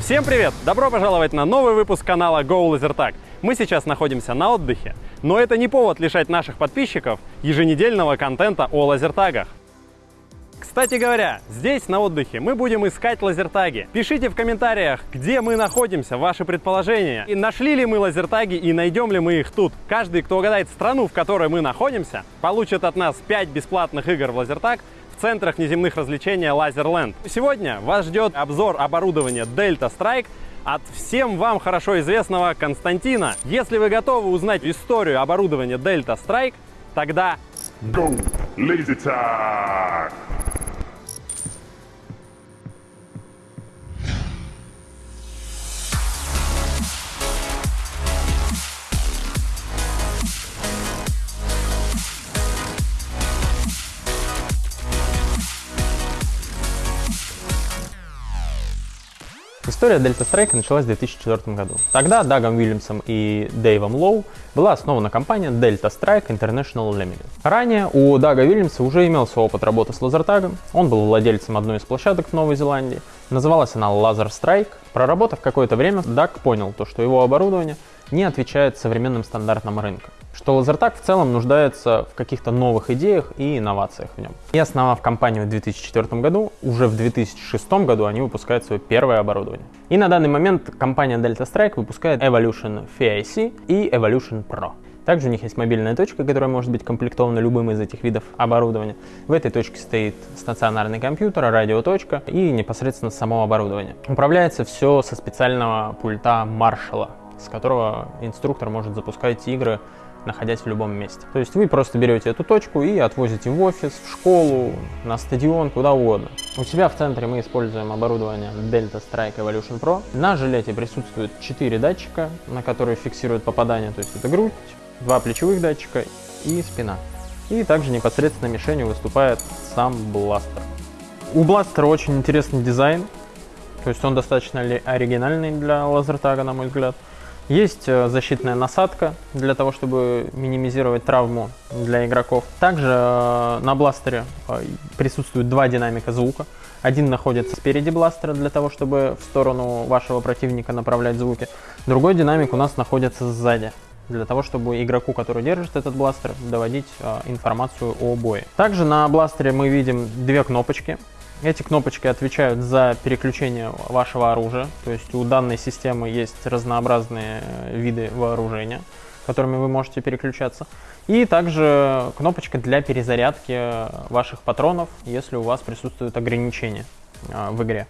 Всем привет! Добро пожаловать на новый выпуск канала Go LaserTag. Мы сейчас находимся на отдыхе, но это не повод лишать наших подписчиков еженедельного контента о лазертагах. Кстати говоря, здесь на отдыхе мы будем искать лазертаги. Пишите в комментариях, где мы находимся, ваши предположения. И нашли ли мы лазертаги и найдем ли мы их тут. Каждый, кто угадает страну, в которой мы находимся, получит от нас 5 бесплатных игр в лазертаг в центрах неземных развлечений Лазерленд. Сегодня вас ждет обзор оборудования Delta Strike от всем вам хорошо известного Константина. Если вы готовы узнать историю оборудования Delta Strike, тогда Go Laser Tag! История Delta Strike началась в 2004 году. Тогда Дагом Уильямсом и Дэйвом Лоу была основана компания Delta Strike International Limited. Ранее у Дага Уильямса уже имелся опыт работы с лазертагом, он был владельцем одной из площадок в Новой Зеландии, называлась она Laser Strike. Проработав какое-то время, Даг понял, то, что его оборудование не отвечает современным стандартам рынка что Лазертаг в целом нуждается в каких-то новых идеях и инновациях в нем. И основав компанию в 2004 году, уже в 2006 году они выпускают свое первое оборудование. И на данный момент компания Delta Strike выпускает Evolution FIC и Evolution Pro. Также у них есть мобильная точка, которая может быть комплектована любым из этих видов оборудования. В этой точке стоит стационарный компьютер, радиоточка и непосредственно само оборудование. Управляется все со специального пульта Маршала, с которого инструктор может запускать игры находясь в любом месте. То есть вы просто берете эту точку и отвозите в офис, в школу, на стадион, куда угодно. У себя в центре мы используем оборудование Delta Strike Evolution Pro. На жилете присутствует 4 датчика, на которые фиксируют попадание, то есть это грудь, два плечевых датчика и спина. И также непосредственно мишенью выступает сам бластер. У бластера очень интересный дизайн, то есть он достаточно оригинальный для лазертага, на мой взгляд. Есть э, защитная насадка для того, чтобы минимизировать травму для игроков. Также э, на бластере э, присутствуют два динамика звука. Один находится спереди бластера для того, чтобы в сторону вашего противника направлять звуки. Другой динамик у нас находится сзади для того, чтобы игроку, который держит этот бластер, доводить информацию о бое. Также на бластере мы видим две кнопочки. Эти кнопочки отвечают за переключение вашего оружия, то есть у данной системы есть разнообразные э, виды вооружения, которыми вы можете переключаться. И также кнопочка для перезарядки ваших патронов, если у вас присутствуют ограничения э, в игре.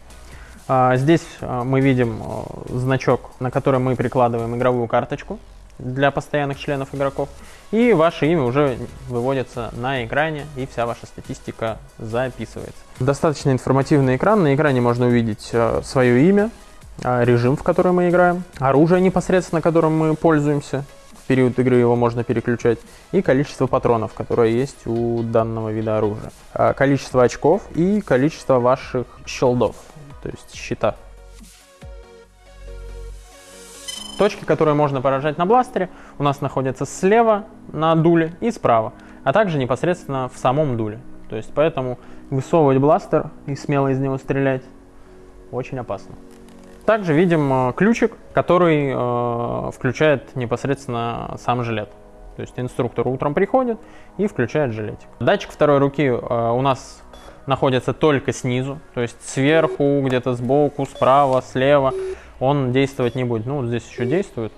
А, здесь э, мы видим значок, на который мы прикладываем игровую карточку для постоянных членов игроков. И ваше имя уже выводится на экране, и вся ваша статистика записывается. Достаточно информативный экран. На экране можно увидеть э, свое имя, э, режим, в который мы играем, оружие непосредственно, которым мы пользуемся. В период игры его можно переключать. И количество патронов, которое есть у данного вида оружия. Э, количество очков и количество ваших щелдов, то есть щита. Точки, которые можно поражать на бластере, у нас находятся слева на дуле и справа, а также непосредственно в самом дуле. То есть поэтому высовывать бластер и смело из него стрелять очень опасно. Также видим э, ключик, который э, включает непосредственно сам жилет. То есть инструктор утром приходит и включает жилетик. Датчик второй руки э, у нас находится только снизу, то есть сверху, где-то сбоку, справа, слева он действовать не будет. Ну, вот здесь еще действует.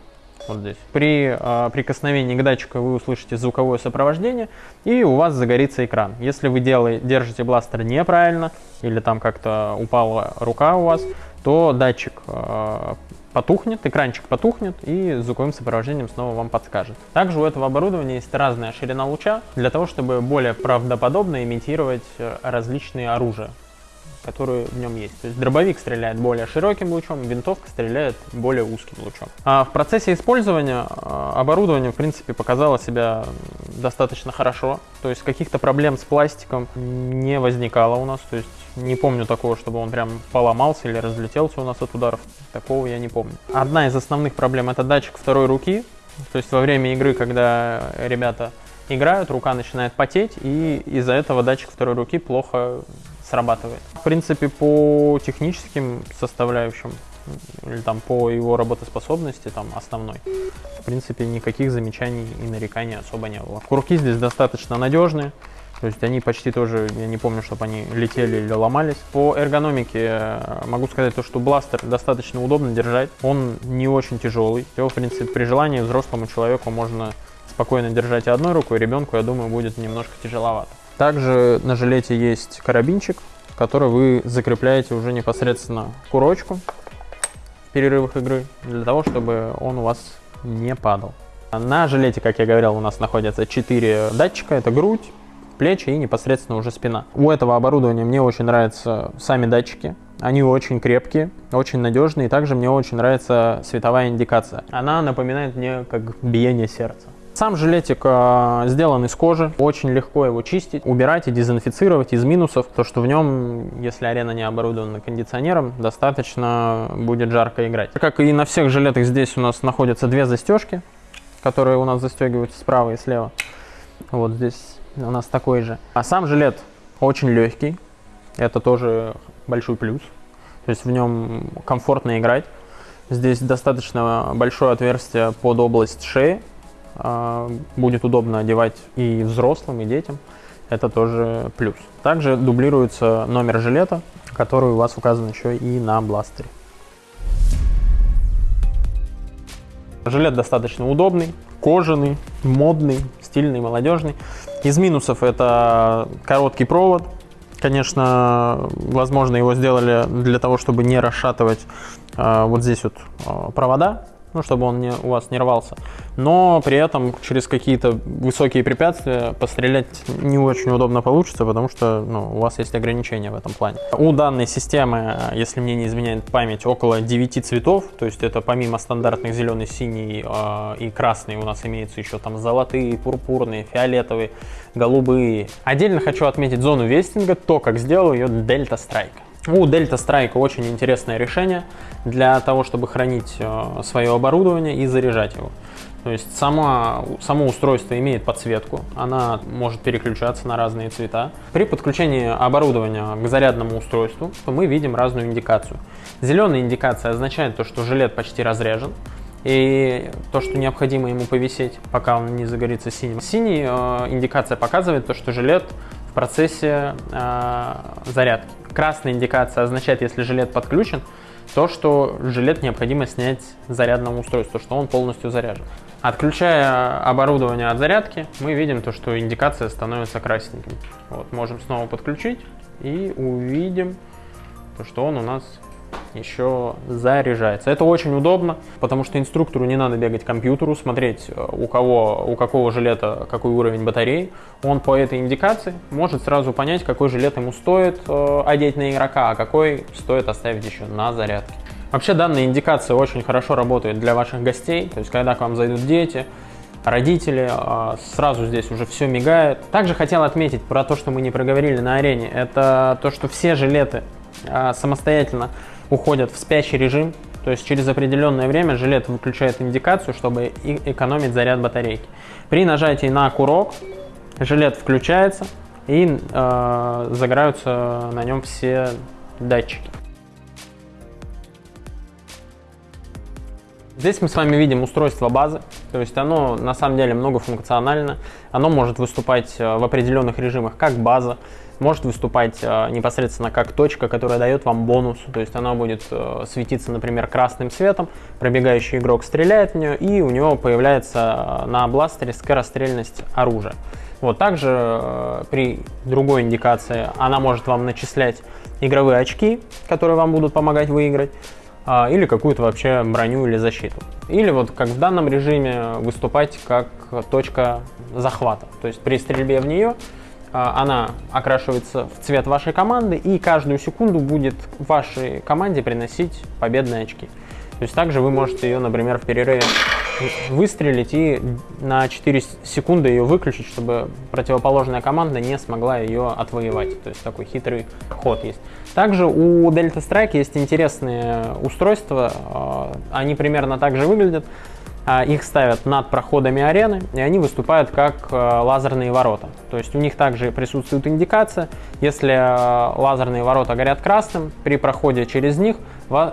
Вот здесь. При э, прикосновении к датчику вы услышите звуковое сопровождение, и у вас загорится экран. Если вы делай, держите бластер неправильно, или там как-то упала рука у вас, то датчик э, потухнет, экранчик потухнет, и звуковым сопровождением снова вам подскажет. Также у этого оборудования есть разная ширина луча, для того, чтобы более правдоподобно имитировать э, различные оружия которые в нем есть. То есть дробовик стреляет более широким лучом, винтовка стреляет более узким лучом. А в процессе использования а, оборудование, в принципе, показало себя достаточно хорошо. То есть каких-то проблем с пластиком не возникало у нас. То есть не помню такого, чтобы он прям поломался или разлетелся у нас от ударов. Такого я не помню. Одна из основных проблем это датчик второй руки. То есть во время игры, когда ребята играют, рука начинает потеть, и из-за этого датчик второй руки плохо срабатывает. В принципе, по техническим составляющим или там по его работоспособности, там основной, в принципе, никаких замечаний и нареканий особо не было. Курки здесь достаточно надежные, то есть они почти тоже, я не помню, чтобы они летели или ломались. По эргономике э, могу сказать то, что бластер достаточно удобно держать. Он не очень тяжелый. Его, в принципе, при желании взрослому человеку можно спокойно держать одной рукой, ребенку, я думаю, будет немножко тяжеловато. Также на жилете есть карабинчик, который вы закрепляете уже непосредственно курочку в перерывах игры, для того, чтобы он у вас не падал. На жилете, как я говорил, у нас находятся 4 датчика. Это грудь, плечи и непосредственно уже спина. У этого оборудования мне очень нравятся сами датчики. Они очень крепкие, очень надежные. И также мне очень нравится световая индикация. Она напоминает мне как биение сердца. Сам жилетик э, сделан из кожи, очень легко его чистить, убирать и дезинфицировать из минусов, то что в нем, если арена не оборудована кондиционером, достаточно будет жарко играть. Как и на всех жилетах здесь у нас находятся две застежки, которые у нас застегиваются справа и слева. Вот здесь у нас такой же. А сам жилет очень легкий, это тоже большой плюс, то есть в нем комфортно играть. Здесь достаточно большое отверстие под область шеи, а, будет удобно одевать и взрослым, и детям. Это тоже плюс. Также дублируется номер жилета, который у вас указан еще и на бластере. Жилет достаточно удобный, кожаный, модный, стильный, молодежный. Из минусов это короткий провод. Конечно, возможно, его сделали для того, чтобы не расшатывать э, вот здесь вот э, провода, ну, чтобы он не, у вас не рвался. Но при этом через какие-то высокие препятствия пострелять не очень удобно получится, потому что ну, у вас есть ограничения в этом плане. У данной системы, если мне не изменяет память, около 9 цветов, то есть это помимо стандартных зеленый, синий э, и красный у нас имеется еще там золотые, пурпурные, фиолетовые, голубые. Отдельно хочу отметить зону вестинга, то, как сделал ее Delta Strike. У Delta Strike очень интересное решение для того, чтобы хранить э, свое оборудование и заряжать его. То есть сама, само устройство имеет подсветку, она может переключаться на разные цвета. При подключении оборудования к зарядному устройству мы видим разную индикацию. Зеленая индикация означает то, что жилет почти разряжен, и то, что необходимо ему повисеть, пока он не загорится синим. Синий э, индикация показывает то, что жилет в процессе э, зарядки. Красная индикация означает, если жилет подключен, то, что жилет необходимо снять с зарядного устройства, что он полностью заряжен. Отключая оборудование от зарядки, мы видим то, что индикация становится красненькой. Вот, можем снова подключить и увидим, то, что он у нас еще заряжается. Это очень удобно, потому что инструктору не надо бегать к компьютеру, смотреть, э, у кого, у какого жилета какой уровень батареи. Он по этой индикации может сразу понять, какой жилет ему стоит э, одеть на игрока, а какой стоит оставить еще на зарядке. Вообще данная индикация очень хорошо работает для ваших гостей, то есть когда к вам зайдут дети, родители, э, сразу здесь уже все мигает. Также хотел отметить про то, что мы не проговорили на арене, это то, что все жилеты самостоятельно уходят в спящий режим, то есть через определенное время жилет выключает индикацию, чтобы экономить заряд батарейки. При нажатии на курок жилет включается и э, загораются на нем все датчики. Здесь мы с вами видим устройство базы, то есть оно на самом деле многофункционально, оно может выступать э, в определенных режимах как база, может выступать э, непосредственно как точка, которая дает вам бонус. То есть она будет э, светиться, например, красным светом, пробегающий игрок стреляет в нее, и у него появляется э, на бластере скорострельность оружия. Вот также при другой индикации она может вам начислять игровые очки, которые вам будут помогать выиграть, или какую-то вообще броню или защиту. Или вот как в данном режиме выступать как точка захвата. То есть при стрельбе в нее она окрашивается в цвет вашей команды и каждую секунду будет вашей команде приносить победные очки. То есть также вы можете ее, например, в перерыве выстрелить и на 4 секунды ее выключить, чтобы противоположная команда не смогла ее отвоевать. То есть такой хитрый ход есть. Также у Delta Strike есть интересные устройства, а, они примерно так же выглядят. А, их ставят над проходами арены, и они выступают как э, лазерные ворота. То есть у них также присутствует индикация. Если э, лазерные ворота горят красным, при проходе через них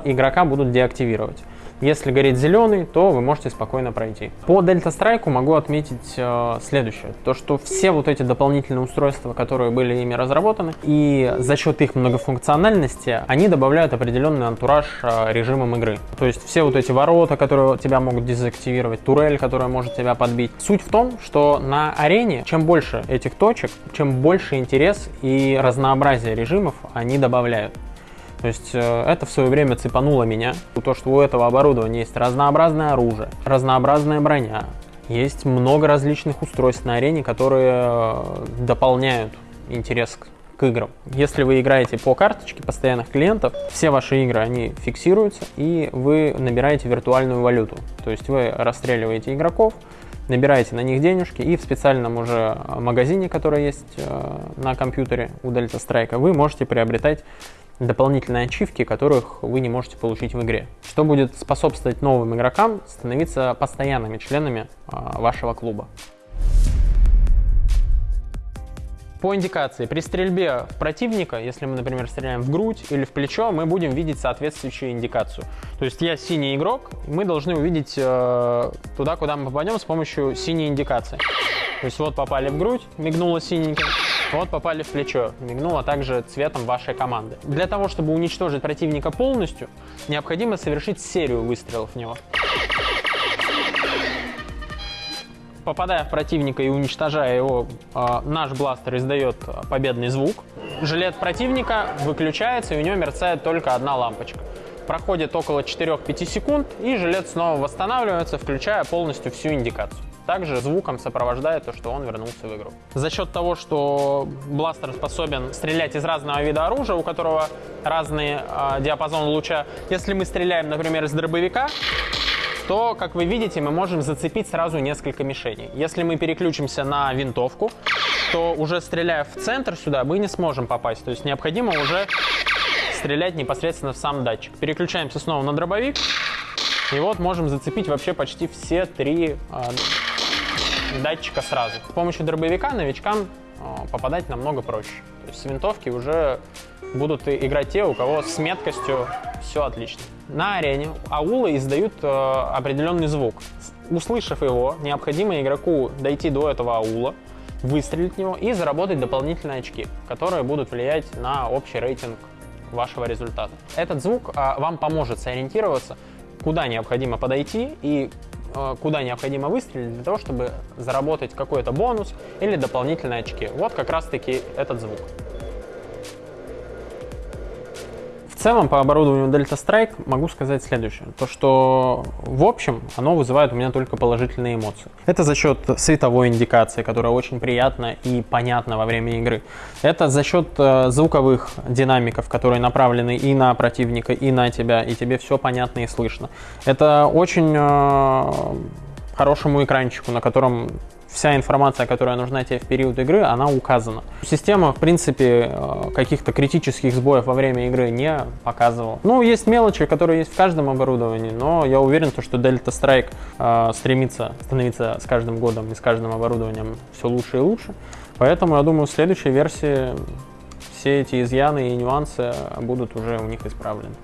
игрока будут деактивировать. Если горит зеленый, то вы можете спокойно пройти. По Delta Strike могу отметить э, следующее. То, что все вот эти дополнительные устройства, которые были ими разработаны, и за счет их многофункциональности, они добавляют определенный антураж э, режимам игры. То есть все вот эти ворота, которые тебя могут дезактивировать, турель, которая может тебя подбить. Суть в том, что на арене, чем больше этих точек, чем больше интерес и разнообразие режимов они добавляют. То есть э, это в свое время цепануло меня. То, что у этого оборудования есть разнообразное оружие, разнообразная броня, есть много различных устройств на арене, которые э, дополняют интерес к играм. Если вы играете по карточке постоянных клиентов, все ваши игры, они фиксируются, и вы набираете виртуальную валюту. То есть вы расстреливаете игроков, набираете на них денежки, и в специальном уже магазине, который есть э, на компьютере у Delta Strike, вы можете приобретать дополнительные ачивки, которых вы не можете получить в игре, что будет способствовать новым игрокам становиться постоянными членами а, вашего клуба. По индикации, при стрельбе в противника, если мы, например, стреляем в грудь или в плечо, мы будем видеть соответствующую индикацию. То есть я синий игрок, мы должны увидеть э, туда, куда мы попадем с помощью синей индикации. То есть вот попали в грудь, мигнуло синеньким, вот попали в плечо, мигнуло также цветом вашей команды. Для того, чтобы уничтожить противника полностью, необходимо совершить серию выстрелов в него. Попадая в противника и уничтожая его, а, наш бластер издает победный звук. Жилет противника выключается, и у него мерцает только одна лампочка. Проходит около 4-5 секунд, и жилет снова восстанавливается, включая полностью всю индикацию также звуком сопровождает то, что он вернулся в игру. За счет того, что бластер способен стрелять из разного вида оружия, у которого разный э, диапазон луча, если мы стреляем, например, из дробовика, то, как вы видите, мы можем зацепить сразу несколько мишеней. Если мы переключимся на винтовку, то уже стреляя в центр сюда, мы не сможем попасть. То есть необходимо уже стрелять непосредственно в сам датчик. Переключаемся снова на дробовик. И вот можем зацепить вообще почти все три а, датчика сразу. С помощью дробовика новичкам а, попадать намного проще. То есть с винтовки уже будут играть те, у кого с меткостью все отлично. На арене аулы издают э, определенный звук. Услышав его, необходимо игроку дойти до этого аула, выстрелить в него и заработать дополнительные очки, которые будут влиять на общий рейтинг вашего результата. Этот звук э, вам поможет сориентироваться, куда необходимо подойти и Э, куда необходимо выстрелить для того, чтобы заработать какой-то бонус или дополнительные очки. Вот как раз-таки этот звук. Целом по оборудованию Delta Strike могу сказать следующее. То, что в общем оно вызывает у меня только положительные эмоции. Это за счет световой индикации, которая очень приятна и понятна во время игры. Это за счет э, звуковых динамиков, которые направлены и на противника, и на тебя, и тебе все понятно и слышно. Это очень э, хорошему экранчику, на котором вся информация, которая нужна тебе в период игры, она указана. Система, в принципе, э, каких-то критических сбоев во время игры не показывала. Ну, есть мелочи, которые есть в каждом оборудовании, но я уверен, что Delta Strike э, стремится становиться с каждым годом и с каждым оборудованием все лучше и лучше. Поэтому, я думаю, в следующей версии все эти изъяны и нюансы будут уже у них исправлены.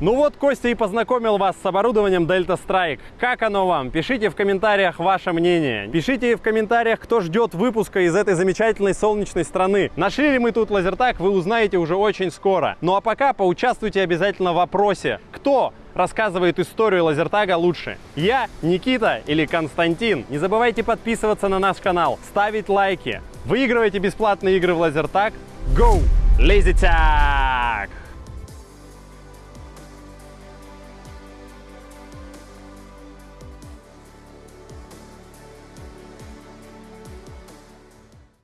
Ну вот Костя и познакомил вас с оборудованием Delta Strike. Как оно вам? Пишите в комментариях ваше мнение. Пишите в комментариях, кто ждет выпуска из этой замечательной солнечной страны. Нашли ли мы тут лазертаг, вы узнаете уже очень скоро. Ну а пока поучаствуйте обязательно в вопросе. Кто рассказывает историю лазертага лучше? Я, Никита или Константин? Не забывайте подписываться на наш канал, ставить лайки. Выигрывайте бесплатные игры в лазертаг. Go! Lazy